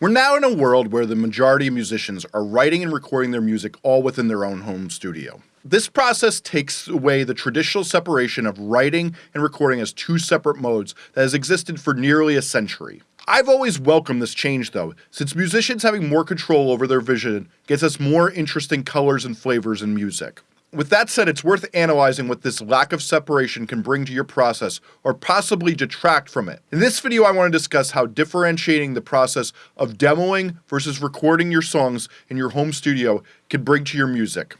We're now in a world where the majority of musicians are writing and recording their music all within their own home studio. This process takes away the traditional separation of writing and recording as two separate modes that has existed for nearly a century. I've always welcomed this change though, since musicians having more control over their vision gets us more interesting colors and flavors in music. With that said, it's worth analyzing what this lack of separation can bring to your process or possibly detract from it. In this video, I want to discuss how differentiating the process of demoing versus recording your songs in your home studio can bring to your music.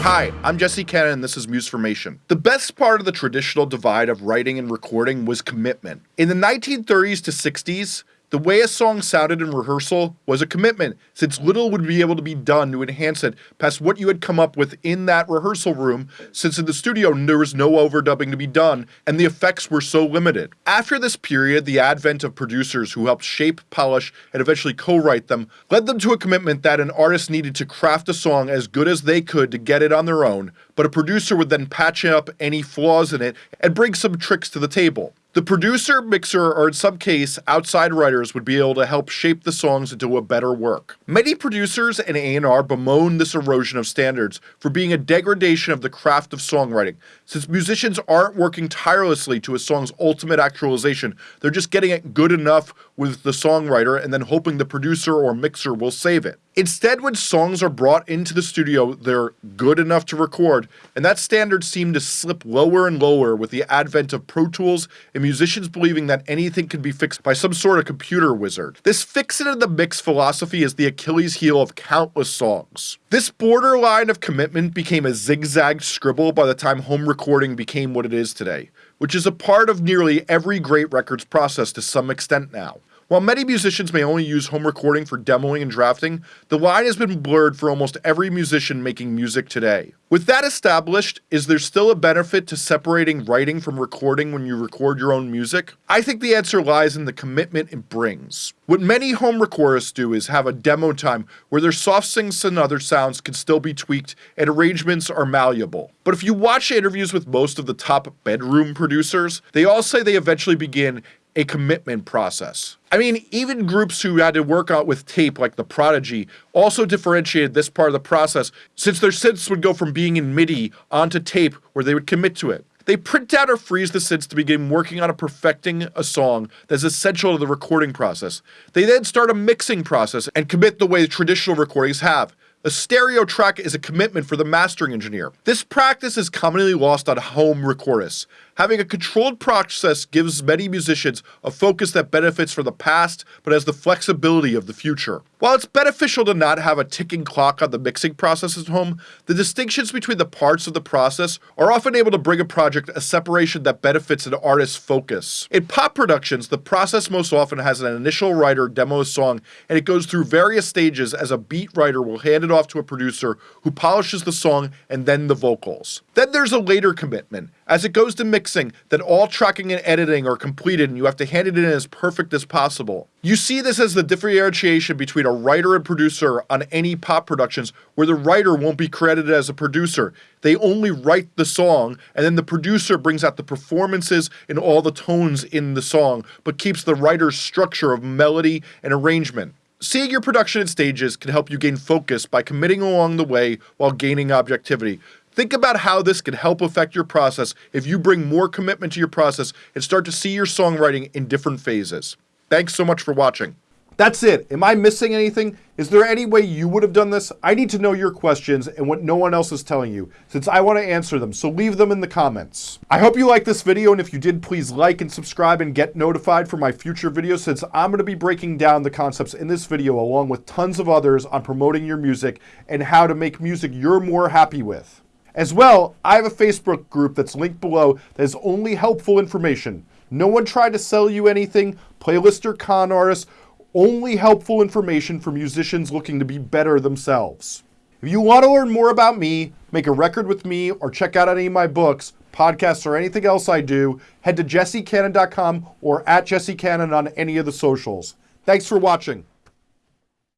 Hi, I'm Jesse Cannon and this is Musformation. The best part of the traditional divide of writing and recording was commitment. In the 1930s to 60s, the way a song sounded in rehearsal was a commitment, since little would be able to be done to enhance it past what you had come up with in that rehearsal room, since in the studio there was no overdubbing to be done, and the effects were so limited. After this period, the advent of producers who helped shape, polish, and eventually co-write them led them to a commitment that an artist needed to craft a song as good as they could to get it on their own, but a producer would then patch up any flaws in it and bring some tricks to the table. The producer, mixer, or in some case, outside writers would be able to help shape the songs into a better work. Many producers and A&R bemoan this erosion of standards for being a degradation of the craft of songwriting, since musicians aren't working tirelessly to a song's ultimate actualization, they're just getting it good enough with the songwriter and then hoping the producer or mixer will save it. Instead, when songs are brought into the studio, they're good enough to record, and that standard seemed to slip lower and lower with the advent of Pro Tools and musicians believing that anything could be fixed by some sort of computer wizard. This fix it in the mix philosophy is the Achilles heel of countless songs. This borderline of commitment became a zigzag scribble by the time home recording became what it is today, which is a part of nearly every great records process to some extent now. While many musicians may only use home recording for demoing and drafting, the line has been blurred for almost every musician making music today. With that established, is there still a benefit to separating writing from recording when you record your own music? I think the answer lies in the commitment it brings. What many home recordists do is have a demo time where their soft synths and other sounds can still be tweaked and arrangements are malleable. But if you watch interviews with most of the top bedroom producers, they all say they eventually begin a commitment process. I mean, even groups who had to work out with tape, like The Prodigy, also differentiated this part of the process since their synths would go from being in MIDI onto tape where they would commit to it. They print out or freeze the synths to begin working on perfecting a song that's essential to the recording process. They then start a mixing process and commit the way traditional recordings have. A stereo track is a commitment for the mastering engineer. This practice is commonly lost on home recordists. Having a controlled process gives many musicians a focus that benefits from the past but has the flexibility of the future. While it's beneficial to not have a ticking clock on the mixing process at home, the distinctions between the parts of the process are often able to bring a project a separation that benefits an artist's focus. In pop productions, the process most often has an initial writer demo a song and it goes through various stages as a beat writer will hand it off to a producer who polishes the song and then the vocals. Then there's a later commitment. As it goes to mixing, that all tracking and editing are completed and you have to hand it in as perfect as possible. You see this as the differentiation between a writer and producer on any pop productions where the writer won't be credited as a producer. They only write the song and then the producer brings out the performances and all the tones in the song but keeps the writer's structure of melody and arrangement. Seeing your production in stages can help you gain focus by committing along the way while gaining objectivity. Think about how this could help affect your process if you bring more commitment to your process and start to see your songwriting in different phases. Thanks so much for watching. That's it. Am I missing anything? Is there any way you would have done this? I need to know your questions and what no one else is telling you, since I want to answer them, so leave them in the comments. I hope you liked this video, and if you did, please like and subscribe and get notified for my future videos, since I'm going to be breaking down the concepts in this video along with tons of others on promoting your music and how to make music you're more happy with. As well, I have a Facebook group that's linked below that is only helpful information. No one tried to sell you anything, playlist or con artists, only helpful information for musicians looking to be better themselves. If you want to learn more about me, make a record with me, or check out any of my books, podcasts, or anything else I do, head to jessecannon.com or at jessecannon on any of the socials. Thanks for watching.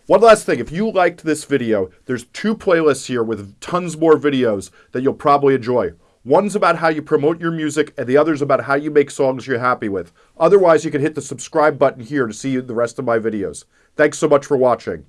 One last thing, if you liked this video, there's two playlists here with tons more videos that you'll probably enjoy. One's about how you promote your music, and the other's about how you make songs you're happy with. Otherwise, you can hit the subscribe button here to see the rest of my videos. Thanks so much for watching.